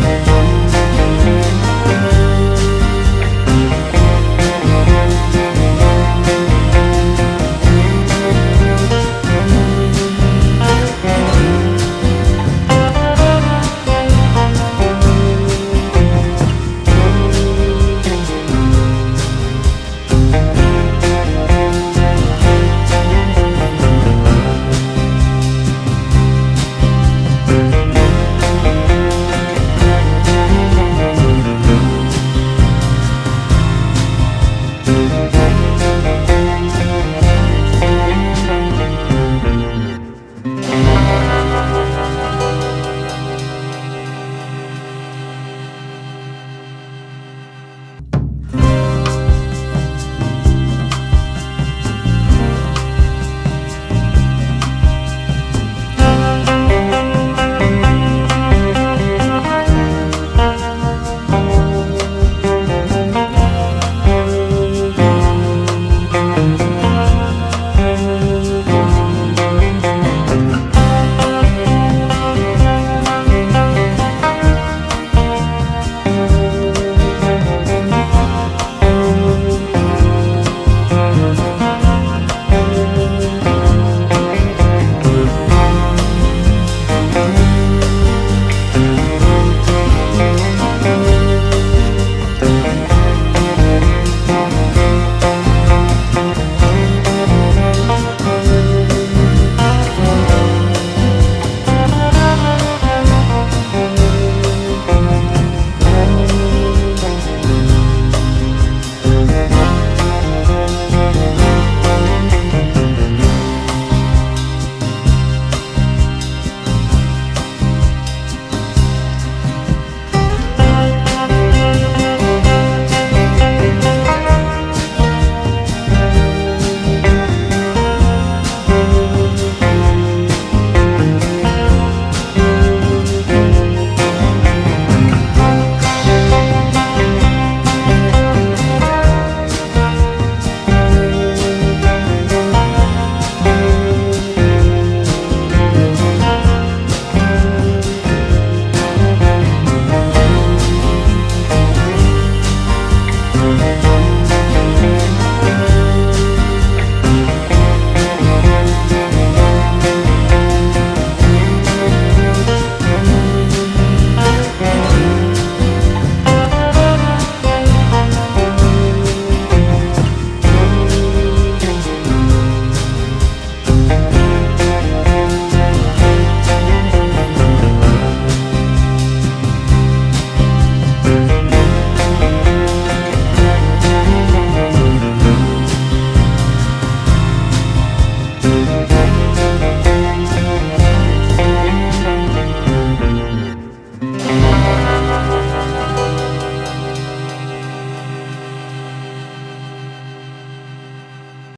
Música